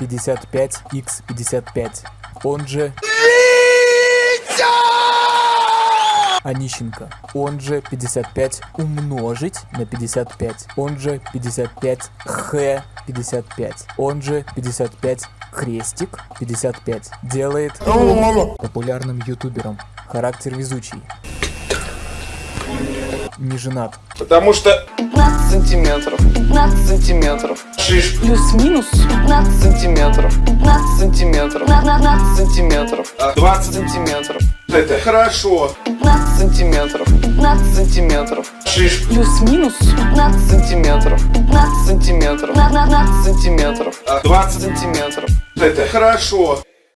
55x55, он же Онищенко, он же 55 умножить на 55, он же 55 х 55, он же 55 крестик 55, делает популярным ютубером, характер везучий, не женат, Потому что 15 сантиметров, 15 сантиметров, шиш плюс-минус 15 сантиметров, 15 сантиметров, на- на- 15 сантиметров, а, 20 сантиметров, это хорошо. 15 сантиметров, 15 сантиметров, Шиш плюс-минус 15 сантиметров, 15 сантиметров, на- на- 15 сантиметров, а, 20 сантиметров, это хорошо.